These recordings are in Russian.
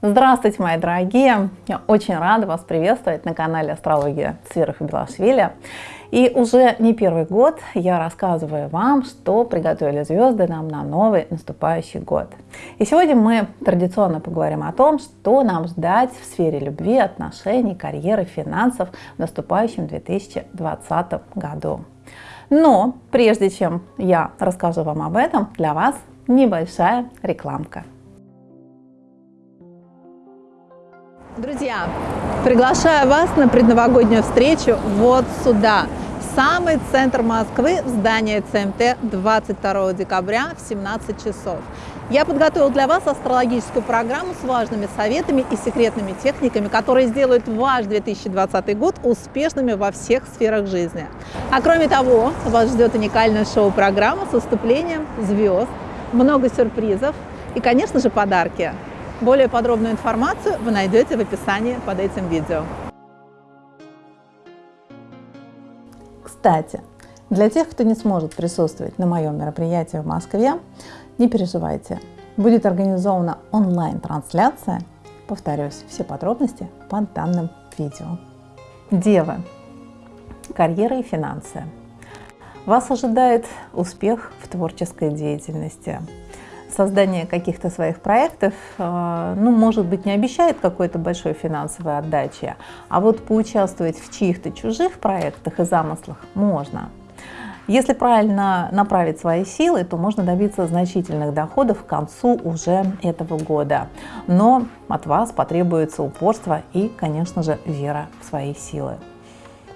Здравствуйте, мои дорогие! Я очень рада вас приветствовать на канале Астрология и Белашвили. И уже не первый год я рассказываю вам, что приготовили звезды нам на новый наступающий год. И сегодня мы традиционно поговорим о том, что нам ждать в сфере любви, отношений, карьеры, финансов в наступающем 2020 году. Но прежде чем я расскажу вам об этом, для вас небольшая рекламка. Друзья, приглашаю вас на предновогоднюю встречу вот сюда, в самый центр Москвы, в здание ЦМТ 22 декабря в 17 часов. Я подготовил для вас астрологическую программу с важными советами и секретными техниками, которые сделают ваш 2020 год успешными во всех сферах жизни. А кроме того, вас ждет уникальная шоу-программа с выступлением звезд, много сюрпризов и, конечно же, подарки. Более подробную информацию вы найдете в описании под этим видео. Кстати, для тех, кто не сможет присутствовать на моем мероприятии в Москве, не переживайте. Будет организована онлайн-трансляция. Повторюсь, все подробности под данным видео. Девы. Карьера и финансы. Вас ожидает успех в творческой деятельности создание каких-то своих проектов, э, ну, может быть, не обещает какой-то большой финансовой отдачи, а вот поучаствовать в чьих-то чужих проектах и замыслах можно. Если правильно направить свои силы, то можно добиться значительных доходов к концу уже этого года. Но от вас потребуется упорство и, конечно же, вера в свои силы.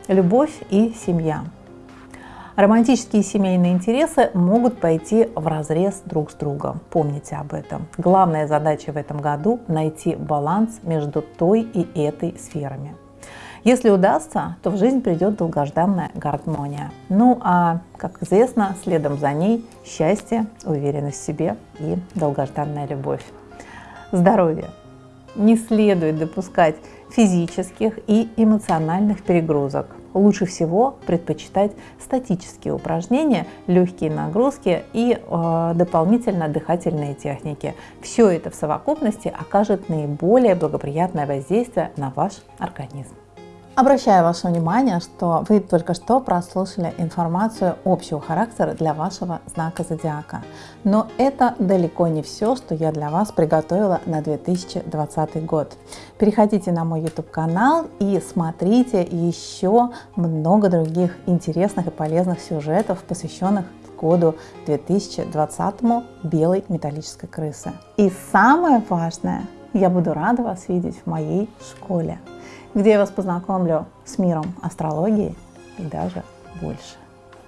Любовь и семья. Романтические и семейные интересы могут пойти в разрез друг с другом. Помните об этом. Главная задача в этом году – найти баланс между той и этой сферами. Если удастся, то в жизнь придет долгожданная гармония. Ну а, как известно, следом за ней счастье, уверенность в себе и долгожданная любовь. Здоровье. Не следует допускать физических и эмоциональных перегрузок. Лучше всего предпочитать статические упражнения, легкие нагрузки и э, дополнительно дыхательные техники. Все это в совокупности окажет наиболее благоприятное воздействие на ваш организм. Обращаю ваше внимание, что вы только что прослушали информацию общего характера для вашего знака зодиака. Но это далеко не все, что я для вас приготовила на 2020 год. Переходите на мой YouTube канал и смотрите еще много других интересных и полезных сюжетов, посвященных году 2020 белой металлической крысы. И самое важное, я буду рада вас видеть в моей школе где я вас познакомлю с миром астрологии и даже больше.